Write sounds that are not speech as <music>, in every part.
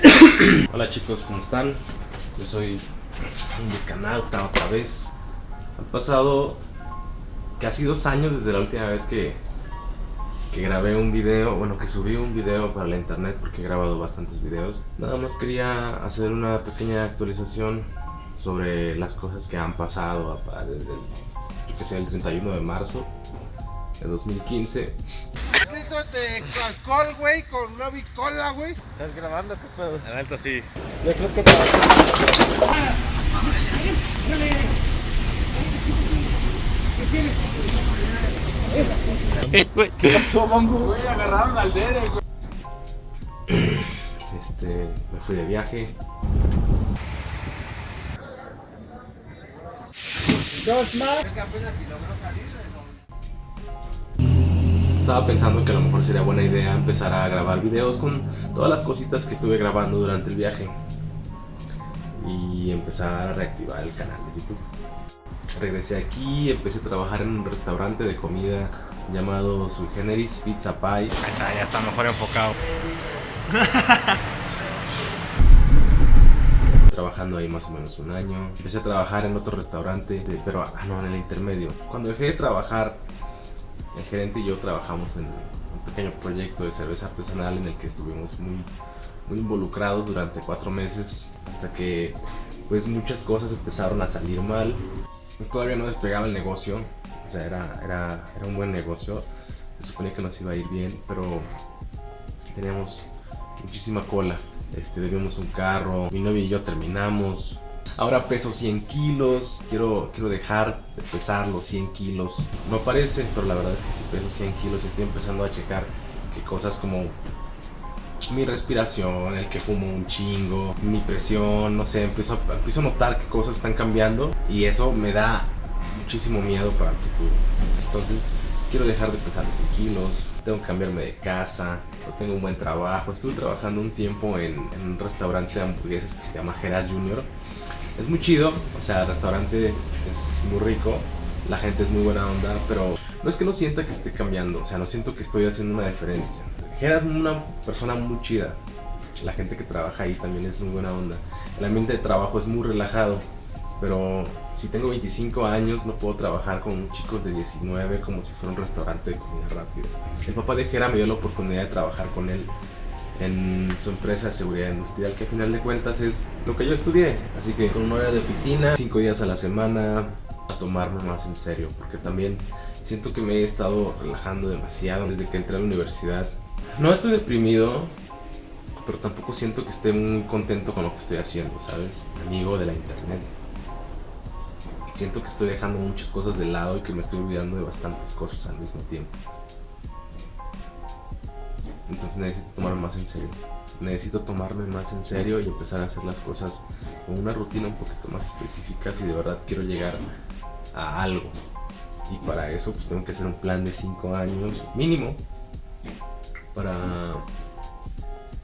<coughs> Hola chicos, ¿cómo están? Yo soy un discanauta otra vez. Han pasado casi dos años desde la última vez que, que grabé un video, bueno, que subí un video para la internet porque he grabado bastantes videos. Nada más quería hacer una pequeña actualización sobre las cosas que han pasado desde que el 31 de marzo de 2015 de alcohol, güey, con una bicola, güey. ¿Estás grabando? ¿Qué pedo? En alto sí. Yo creo que te ¿Qué pasó, Mongo? Güey, agarraron al dedo, güey. Este, me fui de viaje. Dos más. Es que apenas si logró salir, estaba pensando que a lo mejor sería buena idea empezar a grabar videos con todas las cositas que estuve grabando durante el viaje y empezar a reactivar el canal de YouTube. Regresé aquí, empecé a trabajar en un restaurante de comida llamado Sui Generis Pizza Pie. Ahí está, ya está mejor enfocado. <laughs> trabajando ahí más o menos un año. Empecé a trabajar en otro restaurante, pero ah, no, en el intermedio. Cuando dejé de trabajar el gerente y yo trabajamos en un pequeño proyecto de cerveza artesanal en el que estuvimos muy, muy involucrados durante cuatro meses hasta que pues muchas cosas empezaron a salir mal. Todavía no despegaba el negocio, o sea, era, era, era un buen negocio, se suponía que nos iba a ir bien, pero teníamos muchísima cola. Este, debíamos un carro, mi novia y yo terminamos, Ahora peso 100 kilos, quiero, quiero dejar de pesar los 100 kilos. No parece, pero la verdad es que si peso 100 kilos estoy empezando a checar que cosas como mi respiración, el que fumo un chingo, mi presión, no sé, empiezo, empiezo a notar que cosas están cambiando y eso me da muchísimo miedo para el futuro. Entonces, quiero dejar de pesar 100 kilos, tengo que cambiarme de casa, no tengo un buen trabajo. Estuve trabajando un tiempo en, en un restaurante de hamburguesas que se llama Geras Junior es muy chido, o sea, el restaurante es, muy rico, la gente es muy buena onda, pero no es que no sienta que esté cambiando, o sea, no siento que estoy haciendo una diferencia. Jera es una persona muy chida, la gente que trabaja ahí también es muy buena onda. El ambiente de trabajo es muy relajado, pero si tengo 25 años no puedo trabajar con chicos de 19 como si fuera un restaurante de comida rápida. El papá de Jera me dio la oportunidad de trabajar con él en su empresa de seguridad industrial, que a final de cuentas es lo que yo estudié. Así que con una hora de oficina, cinco días a la semana, a tomarme más en serio, porque también siento que me he estado relajando demasiado desde que entré a la universidad. No estoy deprimido, pero tampoco siento que esté muy contento con lo que estoy haciendo, ¿sabes? Amigo de la internet. Siento que estoy dejando muchas cosas de lado y que me estoy olvidando de bastantes cosas al mismo tiempo. Entonces necesito tomarme más en serio. Necesito tomarme más en serio y empezar a hacer las cosas con una rutina un poquito más específica si de verdad quiero llegar a algo. Y para eso pues tengo que hacer un plan de 5 años mínimo para,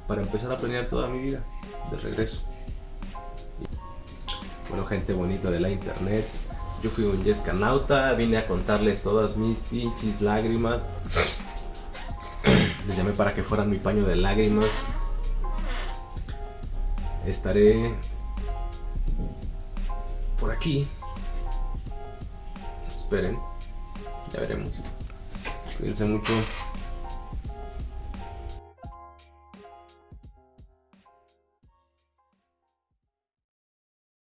para empezar a planear toda mi vida de regreso. Bueno, gente bonita de la internet, yo fui un Yescanauta, vine a contarles todas mis pinches lágrimas les llamé para que fueran mi paño de lágrimas. Estaré por aquí. Esperen, ya veremos. Cuídense mucho.